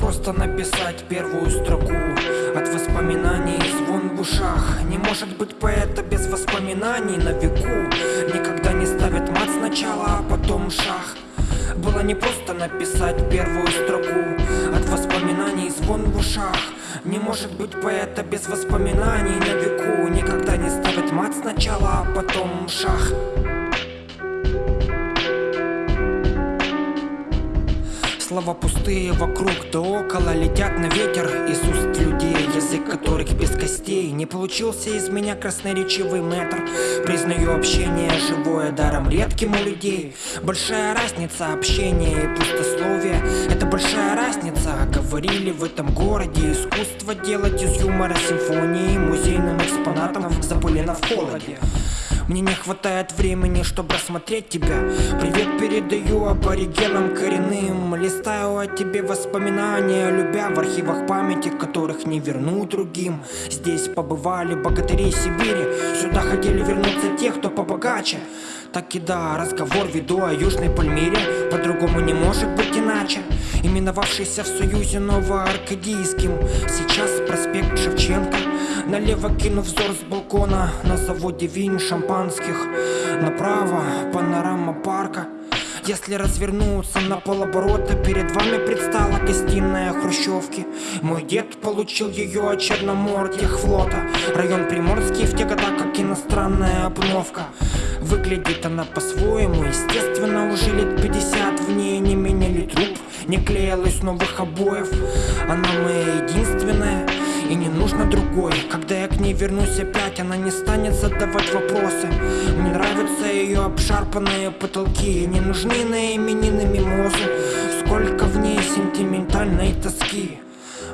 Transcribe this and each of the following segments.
просто написать первую строку. От воспоминаний звон в ушах. Не может быть поэта без воспоминаний на веку. Никогда не ставит мат сначала, а потом шах. Было не просто написать первую строку. От воспоминаний звон в ушах. Не может быть поэта без воспоминаний на веку. Никогда не ставит мат сначала, а потом шах Слова пустые вокруг да около Летят на ветер. Из уст людей Язык которых без костей. Не получился из меня красноречивый метр Признаю общение живое даром редким у людей. Большая разница общения и пустословия. Это большая разница Говорили в этом городе. Искусство делать из юмора симфонии Музейным экспонатом. Запылено в холоде мне не хватает времени, чтобы рассмотреть тебя. Привет передаю аборигенам коренным. Листаю о тебе воспоминания Любя в архивах памяти, которых не верну другим. Здесь побывали богатыри Сибири. Сюда хотели вернуться те, кто побогаче. Так и да, разговор веду о Южной Пальмире. По-другому не может быть иначе Именовавшийся в Союзе Новоаркадийским. Сейчас проспект Шевченко. Налево кину взор с балкона На заводе вин шампанских. Направо панорама парка. Если развернуться на полоборота Перед вами предстала гостиная Хрущевки. Мой дед получил ее от флота Район Приморский в те года как иностранная обновка. Выглядит она по-своему Естественно, уже лет 50 В ней не меняли труп Не клеилась новых обоев. Она моя единственная и не нужно другой. Когда я к ней вернусь опять, она не станет задавать вопросы. Мне нравятся ее обшарпанные потолки Не нужны на именины мимозы. Сколько в ней сентиментальной тоски.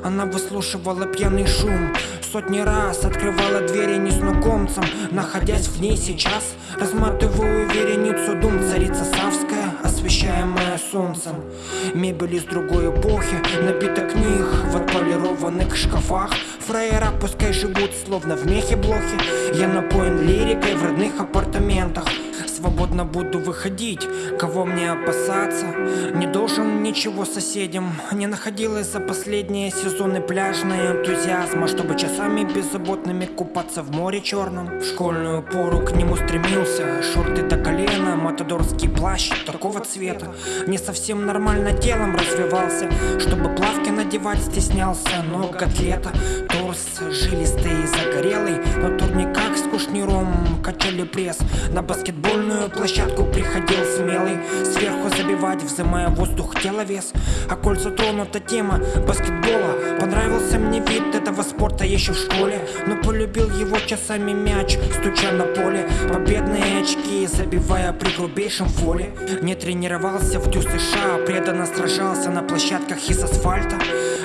Она выслушивала пьяный шум Сотни раз открывала двери незнакомцам. Находясь в ней сейчас Разматываю вереницу дум Мебель из другой эпохи Набита книг в отполированных шкафах. Фраера пускай живут словно в мехе блохи. Я напоен лирикой в родных апартаментах свободно буду выходить Кого мне опасаться? Не должен ничего соседям. Не находилась за последние сезоны пляжная энтузиазма Чтобы часами беззаботными купаться в море черном. В школьную пору к нему стремился. Шорты до колена, матадорский плащ такого цвета. Не совсем нормально телом развивался Чтобы плавки надевать стеснялся. Но котлета, торс жилистый и загорелый Но турниках качали пресс. На баскетбольную площадку приходил смелый. Сверху забивать, взымая воздух тело вес. А коль затронута тема баскетбола. Понравился мне вид этого спорта еще в школе. Но полюбил его часами мяч, стуча на поле. Победные очки, забивая при грубейшем фоле. Не тренировался в Дю США, преданно сражался на площадках из асфальта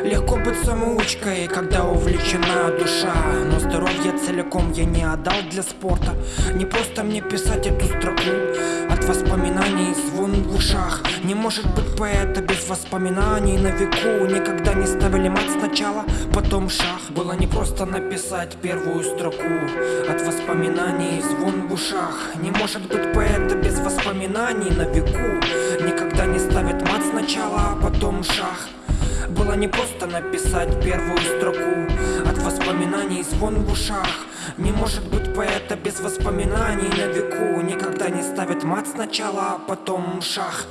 Легко быть самоучкой, когда увлечена душа. Но здоровье целиком я не отдал для спорта. Не просто мне писать эту строку От воспоминаний звон в ушах. Не может быть поэта без воспоминаний. На веку Никогда не ставили мат сначала, потом шах. Было не просто написать первую строку От воспоминаний звон в ушах. Не может быть поэта без воспоминаний. На веку Никогда не ставит мат сначала, а потом шах было не просто написать первую строку От воспоминаний звон в ушах. Не может быть поэта без воспоминаний на веку. Никогда не ставит мат сначала, а потом шах